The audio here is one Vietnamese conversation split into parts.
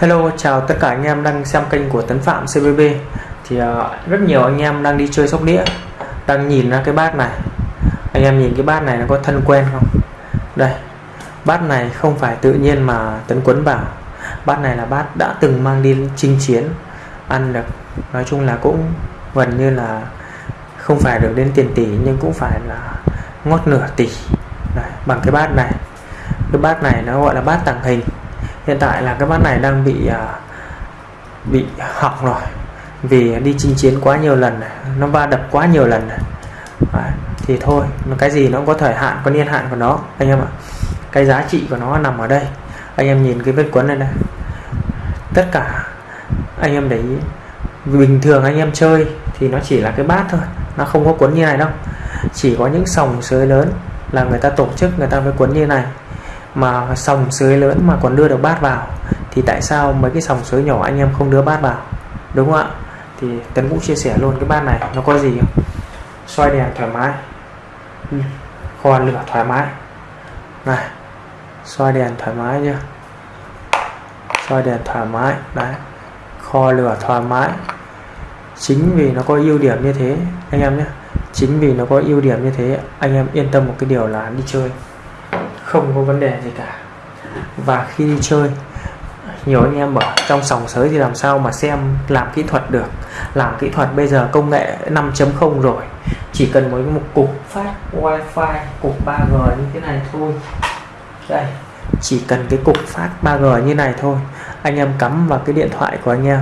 Hello, chào tất cả anh em đang xem kênh của Tấn Phạm CBB Thì uh, rất nhiều anh em đang đi chơi sóc đĩa Đang nhìn ra cái bát này. Anh em nhìn cái bát này nó có thân quen không? Đây, bát này không phải tự nhiên mà Tấn quấn vào Bát này là bát đã từng mang đi chinh chiến Ăn được, nói chung là cũng gần như là Không phải được đến tiền tỷ nhưng cũng phải là ngót nửa tỷ. Đây, Bằng cái bát này. Cái bát này nó gọi là bát tàng hình hiện tại là cái bát này đang bị à, bị hỏng rồi. Vì đi chinh chiến quá nhiều lần nó va đập quá nhiều lần Đấy, thì thôi cái gì nó cũng có thời hạn có niên hạn của nó anh em ạ. Cái giá trị của nó nằm ở đây. Anh em nhìn cái vết quấn này này. Tất cả anh em để ý. Bình thường anh em chơi thì nó chỉ là cái bát thôi nó không có cuốn như này đâu. Chỉ có những sòng sới lớn là người ta tổ chức người ta mới cuốn như này mà sòng sới lớn mà còn đưa được bát vào thì tại sao mấy cái sòng sới nhỏ anh em không đưa bát vào? Đúng không ạ? Thì Tấn vũ chia sẻ luôn cái bát này nó có gì không? Xoay đèn thoải mái. Ừ, kho lửa thoải mái. Này xoay đèn thoải mái nhá, xoay đèn thoải mái đấy. Kho lửa thoải mái. Chính vì nó có ưu điểm như thế anh em nhé. Chính vì nó có ưu điểm như thế anh em yên tâm một cái điều là đi chơi không có vấn đề gì cả. Và khi đi chơi, nhiều anh em ở trong sòng sới thì làm sao mà xem, làm kỹ thuật được. Làm kỹ thuật bây giờ công nghệ 5.0 rồi. Chỉ cần với một cục phát wifi, cục 3G như thế này thôi. Đây, chỉ cần cái cục phát 3G như này thôi, anh em cắm vào cái điện thoại của anh em,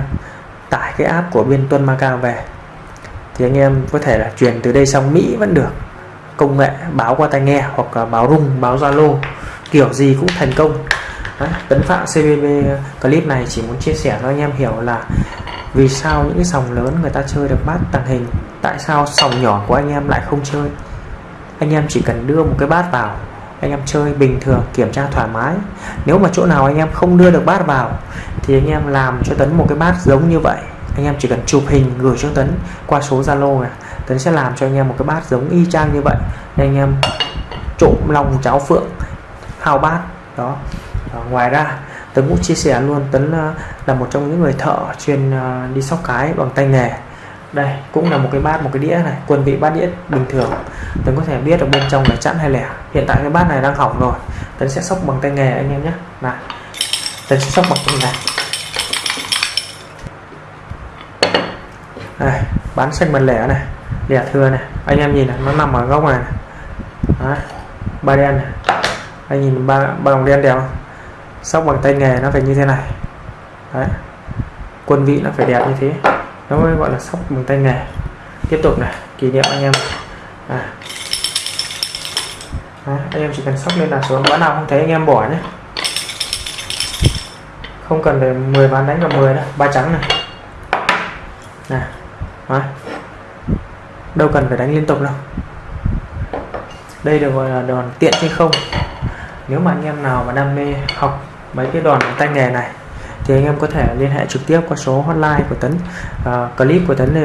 tải cái app của bên Tuân Macau về, thì anh em có thể là chuyển từ đây sang Mỹ vẫn được công nghệ báo qua tai nghe hoặc là báo rung báo zalo kiểu gì cũng thành công. Đấy, tấn phạm cbb clip này chỉ muốn chia sẻ cho anh em hiểu là vì sao những cái sòng lớn người ta chơi được bát tàng hình tại sao sòng nhỏ của anh em lại không chơi? Anh em chỉ cần đưa một cái bát vào anh em chơi bình thường kiểm tra thoải mái. Nếu mà chỗ nào anh em không đưa được bát vào thì anh em làm cho tấn một cái bát giống như vậy. Anh em chỉ cần chụp hình gửi cho tấn qua số zalo này. Tấn sẽ làm cho anh em một cái bát giống y chang như vậy. Nên anh em trộn lòng cháo phượng hào bát, đó. Và ngoài ra, Tấn cũng chia sẻ luôn, Tấn ờ, là một trong những người thợ chuyên ờ, đi sóc cái bằng tay nghề. Đây, cũng là một cái bát, một cái đĩa này, quân vị bát đĩa bình thường. Tấn có thể biết ở bên trong là chẵn hay lẻ. Hiện tại cái bát này đang hỏng rồi. Tấn sẽ sóc bằng tay nghề anh em nhé. Này, Tấn sẽ sóc bằng tay này đây bán xanh bàn lẻ này lẻ thưa này anh em nhìn này nó nằm ở góc này, Đó. Ba đen này. Anh nhìn ba ba đồng đen đẹp không? Sóc bằng tay nghề nó phải như thế này. Đấy. quân vị nó phải đẹp như thế. Nó mới gọi là sóc bằng tay nghề. Tiếp tục này kỷ niệm anh em. À. Đấy, anh em chỉ cần sóc lên là xuống bữa nào không thấy anh em bỏ nhé. Không cần phải 10 ván đánh vào 10 đâu ba trắng này. Nè Đấy đâu cần phải đánh liên tục đâu. Đây được gọi là đòn tiện trên không. Nếu mà anh em nào mà đam mê học mấy cái đòn tay nghề này thì anh em có thể liên hệ trực tiếp qua số hotline của Tấn. À, clip của Tấn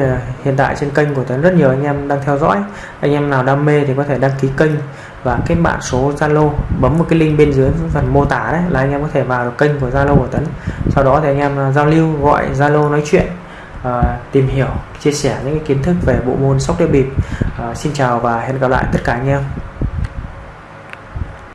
hiện tại trên kênh của Tấn rất nhiều anh em đang theo dõi. Anh em nào đam mê thì có thể đăng ký kênh và kết bạn số Zalo bấm một cái link bên dưới phần mô tả đấy là anh em có thể vào được kênh của Zalo của Tấn. Sau đó thì anh em giao lưu gọi Zalo nói chuyện. Ờ, tìm hiểu, chia sẻ những kiến thức về bộ môn sóc đĩa bịp. Ờ, xin chào và hẹn gặp lại tất cả anh em.